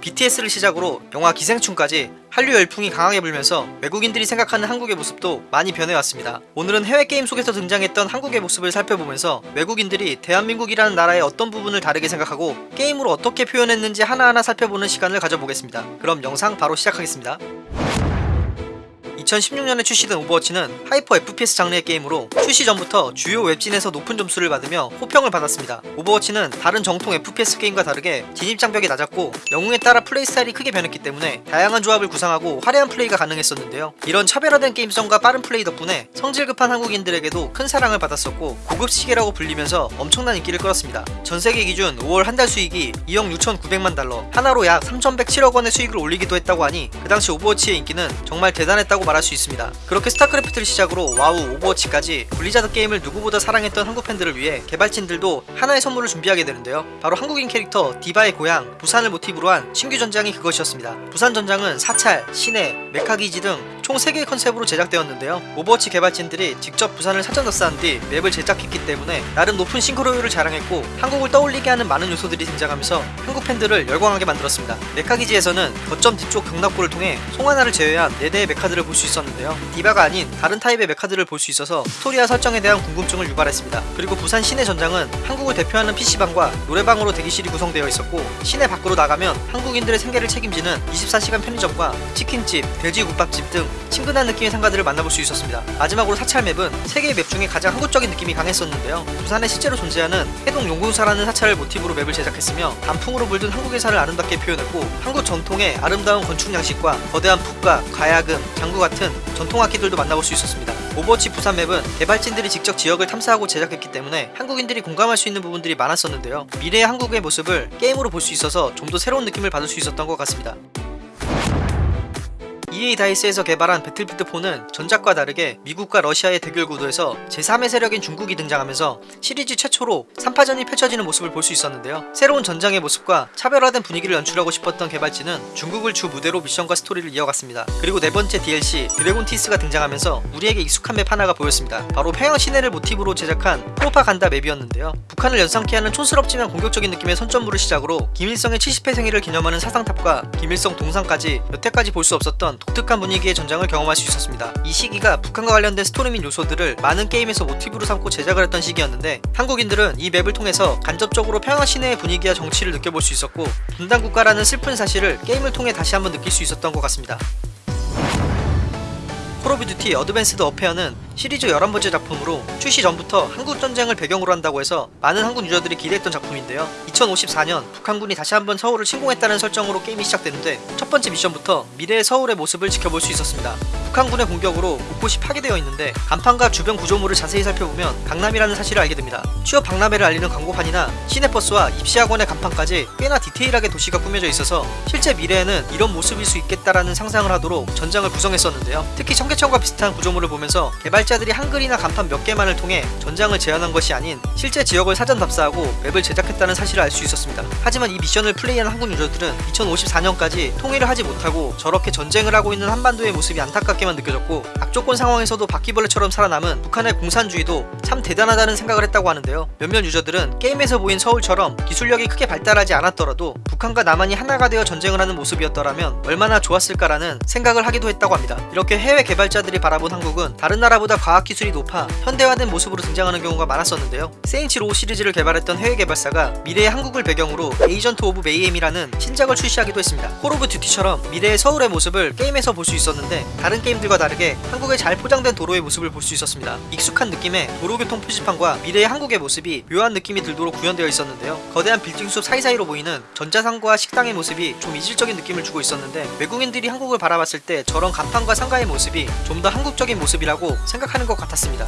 BTS를 시작으로 영화 기생충까지 한류 열풍이 강하게 불면서 외국인들이 생각하는 한국의 모습도 많이 변해왔습니다. 오늘은 해외 게임 속에서 등장했던 한국의 모습을 살펴보면서 외국인들이 대한민국이라는 나라의 어떤 부분을 다르게 생각하고 게임으로 어떻게 표현했는지 하나하나 살펴보는 시간을 가져보겠습니다. 그럼 영상 바로 시작하겠습니다. 2016년에 출시된 오버워치는 hyper FPS 장르의 게임으로 출시 전부터 주요 웹진에서 높은 점수를 받으며 호평을 받았습니다. 오버워치는 다른 정통 FPS 게임과 다르게 진입 장벽이 낮았고 영웅에 따라 플레이 스타일이 크게 변했기 때문에 다양한 조합을 구상하고 화려한 플레이가 가능했었는데요. 이런 차별화된 게임성과 빠른 플레이 덕분에 성질 급한 한국인들에게도 큰 사랑을 받았었고 고급 시계라고 불리면서 엄청난 인기를 끌었습니다. 전 세계 기준 5월 한 달 수익이 2억 6,900만 달러, 한화로 약 3,107억 원의 수익을 올리기도 했다고 하니 그 당시 오버워치의 인기는 정말 대단했다고 말할 수 있습니다. 그렇게 스타크래프트를 시작으로 와우, 오버워치까지 블리자드 게임을 누구보다 사랑했던 한국 팬들을 위해 개발진들도 하나의 선물을 준비하게 되는데요. 바로 한국인 캐릭터 디바의 고향 부산을 모티브로 한 신규 전장이 그것이었습니다. 부산 전장은 사찰, 시내, 메카기지 등 총 3개의 컨셉으로 제작되었는데요. 오버워치 개발진들이 직접 부산을 사전 답사한 뒤 맵을 제작했기 때문에 나름 높은 싱크로율을 자랑했고 한국을 떠올리게 하는 많은 요소들이 등장하면서 한국 팬들을 열광하게 만들었습니다. 메카기지에서는 거점 뒤쪽 격납고를 통해 송 하나를 제외한 4대의 메카들을 볼 수 있었는데요. 디바가 아닌 다른 타입의 메카들을 볼 수 있어서 스토리와 설정에 대한 궁금증을 유발했습니다. 그리고 부산 시내 전장은 한국을 대표하는 PC방과 노래방으로 대기실이 구성되어 있었고 시내 밖으로 나가면 한국인들의 생계를 책임지는 24시간 편의점과 치킨집, 돼지국밥집 등 친근한 느낌의 상가들을 만나볼 수 있었습니다. 마지막으로 사찰 맵은 세개의 맵 중에 가장 한국적인 느낌이 강했었는데요. 부산에 실제로 존재하는 해동 용궁사라는 사찰을 모티브로 맵을 제작했으며 단풍으로 물든 한국의 산을 아름답게 표현했고 한국 전통의 아름다운 건축 양식과 거대한 북과, 가야금, 장구 같은 전통 악기들도 만나볼 수 있었습니다. 오버워치 부산 맵은 개발진들이 직접 지역을 탐사하고 제작했기 때문에 한국인들이 공감할 수 있는 부분들이 많았었는데요. 미래의 한국의 모습을 게임으로 볼 수 있어서 좀 더 새로운 느낌을 받을 수 있었던 것 같습니다. EA 다이스에서 개발한 배틀필드 4는 전작과 다르게 미국과 러시아의 대결 구도에서 제3의 세력인 중국이 등장하면서 시리즈 최초로 3파전이 펼쳐지는 모습을 볼 수 있었는데요. 새로운 전장의 모습과 차별화된 분위기를 연출하고 싶었던 개발진은 중국을 주 무대로 미션과 스토리를 이어갔습니다. 그리고 네 번째 DLC 드래곤 티스가 등장하면서 우리에게 익숙한 맵 하나가 보였습니다. 바로 평양 시내를 모티브로 제작한 프로파간다 맵이었는데요. 북한을 연상케 하는 촌스럽지만 공격적인 느낌의 선전물을 시작으로 김일성의 70회 생일을 기념하는 사상탑과 김일성 동상까지 여태까지 볼 수 없었던 독특한 분위기의 전장을 경험할 수 있었습니다. 이 시기가 북한과 관련된 스토리 및 요소들을 많은 게임에서 모티브로 삼고 제작을 했던 시기였는데 한국인들은 이 맵을 통해서 간접적으로 평양 시내의 분위기와 정치를 느껴볼 수 있었고 분단 국가라는 슬픈 사실을 게임을 통해 다시 한번 느낄 수 있었던 것 같습니다. 콜 오브 듀티 어드밴스드 워페어는 시리즈 11번째 작품으로 출시 전부터 한국 전쟁을 배경으로 한다고 해서 많은 한국 유저들이 기대했던 작품인데요. 2054년 북한군이 다시 한번 서울을 침공했다는 설정으로 게임이 시작되는데 첫 번째 미션부터 미래의 서울의 모습을 지켜볼 수 있었습니다. 북한군의 공격으로 곳곳이 파괴되어 있는데 간판과 주변 구조물을 자세히 살펴보면 강남이라는 사실을 알게 됩니다. 취업 박람회를 알리는 광고판이나 시내버스와 입시학원의 간판까지 꽤나 디테일하게 도시가 꾸며져 있어서 실제 미래에는 이런 모습일 수 있겠다라는 상상을 하도록 전장을 구성했었는데요. 특히 청계천과 비슷한 구조물을 보면서 개발 자들이 한글이나 간판 몇 개만을 통해 전장을 재현한 것이 아닌 실제 지역을 사전 답사하고 맵을 제작했다는 사실을 알 수 있었습니다. 하지만 이 미션을 플레이한 한국 유저들은 2054년까지 통일을 하지 못하고 저렇게 전쟁을 하고 있는 한반도의 모습이 안타깝게만 느껴졌고 악조건 상황에서도 바퀴벌레처럼 살아남은 북한의 공산주의도 참 대단하다는 생각을 했다고 하는데요. 몇몇 유저들은 게임에서 보인 서울처럼 기술력이 크게 발달하지 않았더라도 북한과 남한이 하나가 되어 전쟁을 하는 모습이었더라면 얼마나 좋았을까라는 생각을 하기도 했다고 합니다. 이렇게 해외 개발자들이 바라본 한국은 다른 나라보다 과학기술이 높아 현대화된 모습으로 등장하는 경우가 많았었는데요. 세인츠 로우 시리즈를 개발했던 해외 개발사가 미래의 한국을 배경으로 에이전트 오브 메이헴이라는 신작을 출시하기도 했습니다. 콜 오브 듀티처럼 미래의 서울의 모습을 게임에서 볼 수 있었는데 다른 게임들과 다르게 한국의 잘 포장된 도로의 모습을 볼 수 있었습니다. 익숙한 느낌의 도로교통 표지판과 미래의 한국의 모습이 묘한 느낌이 들도록 구현되어 있었는데요. 거대한 빌딩 숲 사이사이로 보이는 전자상가 식당의 모습이 좀 이질적인 느낌을 주고 있었는데 외국인들이 한국을 바라봤을 때 저런 간판과 상가의 모습이 좀 더 한국적인 모습이라고 생각 하는 것 같았습니다.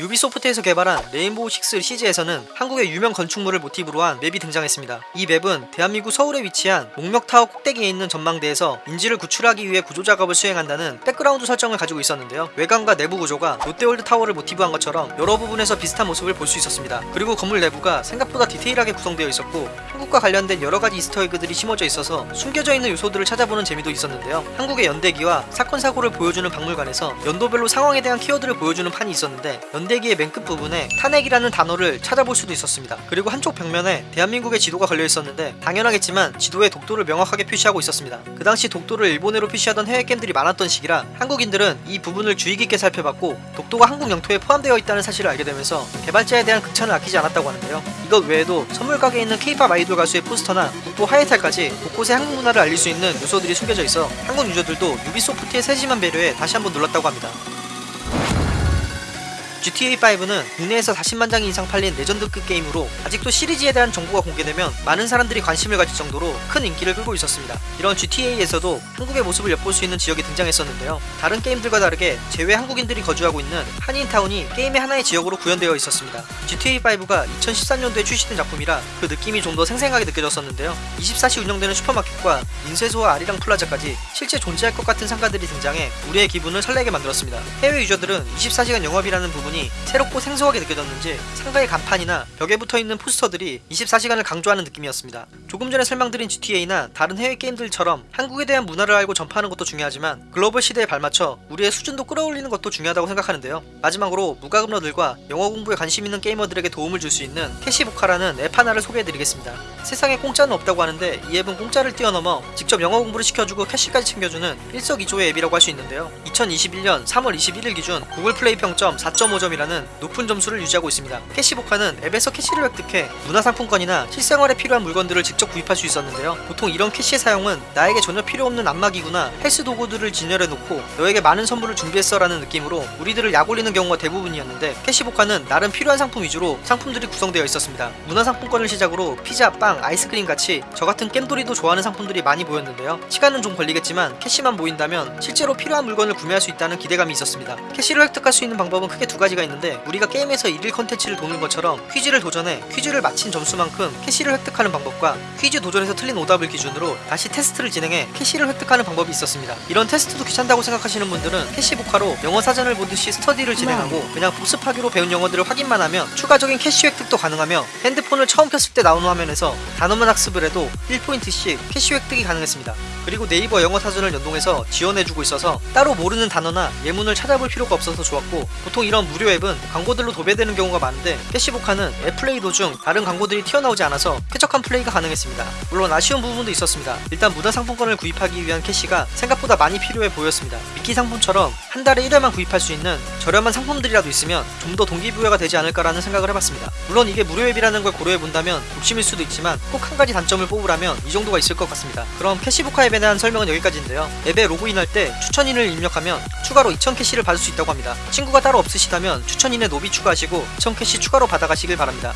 유비소프트에서 개발한 레인보우 식스 시즈에서는 한국의 유명 건축물을 모티브로 한 맵이 등장했습니다. 이 맵은 대한민국 서울에 위치한 목멱타워 꼭대기에 있는 전망대에서 인질을 구출하기 위해 구조 작업을 수행한다는 백그라운드 설정을 가지고 있었는데요. 외관과 내부 구조가 롯데월드 타워를 모티브한 것처럼 여러 부분에서 비슷한 모습을 볼 수 있었습니다. 그리고 건물 내부가 생각보다 디테일하게 구성되어 있었고 한국 한국과 관련된 여러가지 이스터에그들이 심어져 있어서 숨겨져 있는 요소들을 찾아보는 재미도 있었는데요 한국의 연대기와 사건 사고를 보여주는 박물관에서 연도별로 상황에 대한 키워드를 보여주는 판이 있었는데 연대기의 맨 끝 부분에 탄핵이라는 단어를 찾아볼 수도 있었습니다. 그리고 한쪽 벽면에 대한민국의 지도가 걸려 있었는데 당연하겠지만 지도에 독도를 명확하게 표시하고 있었습니다. 그 당시 독도를 일본어로 표시하던 해외 게임들이 많았던 시기라 한국인들은 이 부분을 주의 깊게 살펴봤고 독도가 한국 영토에 포함되어 있다는 사실을 알게 되면서 개발자에 대한 극찬을 아끼지 않았다고 하는데요. 이것 외에도 선물 가게에 있는 케이팝 아이돌 가수의 포스터나 국보 하회탈까지 곳곳에 한국 문화를 알릴 수 있는 요소들이 숨겨져 있어 한국 유저들도 유비소프트의 세심한 배려에 다시 한번 놀랐다고 합니다 GTA5는 국내에서 40만 장이 이상 팔린 레전드급 게임으로 아직도 시리즈에 대한 정보가 공개되면 많은 사람들이 관심을 가질 정도로 큰 인기를 끌고 있었습니다. 이런 GTA에서도 한국의 모습을 엿볼 수 있는 지역이 등장했었는데요. 다른 게임들과 다르게 재외 한국인들이 거주하고 있는 한인타운이 게임의 하나의 지역으로 구현되어 있었습니다. GTA5가 2013년도에 출시된 작품이라 그 느낌이 좀 더 생생하게 느껴졌었는데요. 24시 운영되는 슈퍼마켓과 인쇄소와 아리랑 플라자까지 실제 존재할 것 같은 상가들이 등장해 우리의 기분을 설레게 만들었습니다. 해외 유저들은 24시간 영업이라는 부분 이 새롭고 생소하게 느껴졌는지 상가의 간판이나 벽에 붙어있는 포스터들이 24시간을 강조하는 느낌이었습니다. 조금 전에 설명드린 GTA나 다른 해외 게임들처럼 한국에 대한 문화를 알고 전파하는 것도 중요하지만 글로벌 시대에 발맞춰 우리의 수준도 끌어올리는 것도 중요하다고 생각하는데요. 마지막으로 무과금러들과 영어 공부에 관심 있는 게이머들에게 도움을 줄 수 있는 캐시보카라는 앱 하나를 소개해드리겠습니다. 세상에 공짜는 없다고 하는데 이 앱은 공짜를 뛰어넘어 직접 영어 공부를 시켜주고 캐시까지 챙겨주는 일석이조의 앱이라고 할 수 있는데요. 2021년 3월 21일 기준 구글 플레이 평점 4.5 점이라는 높은 점수를 유지하고 있습니다. 캐시보카는 앱에서 캐시를 획득해 문화상품권이나 실생활에 필요한 물건들을 직접 구입할 수 있었는데요. 보통 이런 캐시의 사용은 나에게 전혀 필요 없는 안마기구나 헬스 도구들을 진열해 놓고 너에게 많은 선물을 준비했어 라는 느낌으로 우리들을 약올리는 경우가 대부분이었는데 캐시보카는 나름 필요한 상품 위주로 상품들이 구성되어 있었습니다. 문화상품권을 시작으로 피자, 빵, 아이스크림 같이 저 같은 겜돌이도 좋아하는 상품들이 많이 보였는데요. 시간은 좀 걸리겠지만 캐시만 모인다면 실제로 필요한 물건을 구매할 수 있다는 기대감이 있었습니다. 캐시를 획득할 수 있는 방법은 크게 두 가지 가 있는데 우리가 게임에서 일일 컨텐츠를 도는 것처럼 퀴즈를 도전해 퀴즈를 마친 점수만큼 캐시를 획득하는 방법과 퀴즈 도전에서 틀린 오답을 기준으로 다시 테스트를 진행해 캐시를 획득하는 방법이 있었습니다. 이런 테스트도 귀찮다고 생각하시는 분들은 캐시보카로 영어 사전을 보듯이 스터디를 진행하고 그냥 복습하기로 배운 영어들을 확인만 하면 추가적인 캐시 획득도 가능하며 핸드폰을 처음 켰을 때 나오는 화면에서 단어만 학습을 해도 1포인트씩 캐시 획득이 가능했습니다. 그리고 네이버 영어 사전을 연동해서 지원해주고 있어서 따로 모르는 단어나 예문을 찾아볼 필요가 없어서 좋았고 보통 이런 무료 앱은 광고들로 도배되는 경우가 많은데 캐시보카는 앱 플레이 도중 다른 광고들이 튀어나오지 않아서 쾌적한 플레이가 가능했습니다. 물론 아쉬운 부분도 있었습니다. 일단 문화 상품권을 구입하기 위한 캐시가 생각보다 많이 필요해 보였습니다. 미끼 상품처럼 한 달에 1회만 구입할 수 있는 저렴한 상품들이라도 있으면 좀 더 동기부여가 되지 않을까라는 생각을 해봤습니다. 물론 이게 무료 앱이라는 걸 고려해 본다면 욕심일 수도 있지만 꼭 한 가지 단점을 뽑으라면 이 정도가 있을 것 같습니다. 그럼 캐시보카 앱에 대한 설명은 여기까지인데요. 앱에 로그인할 때 추천인을 입력하면 추가로 2000 캐시를 받을 수 있다고 합니다. 친구가 따로 없으시다면 추천인에 노비 추가하시고 2000 캐시 추가로 받아가시길 바랍니다.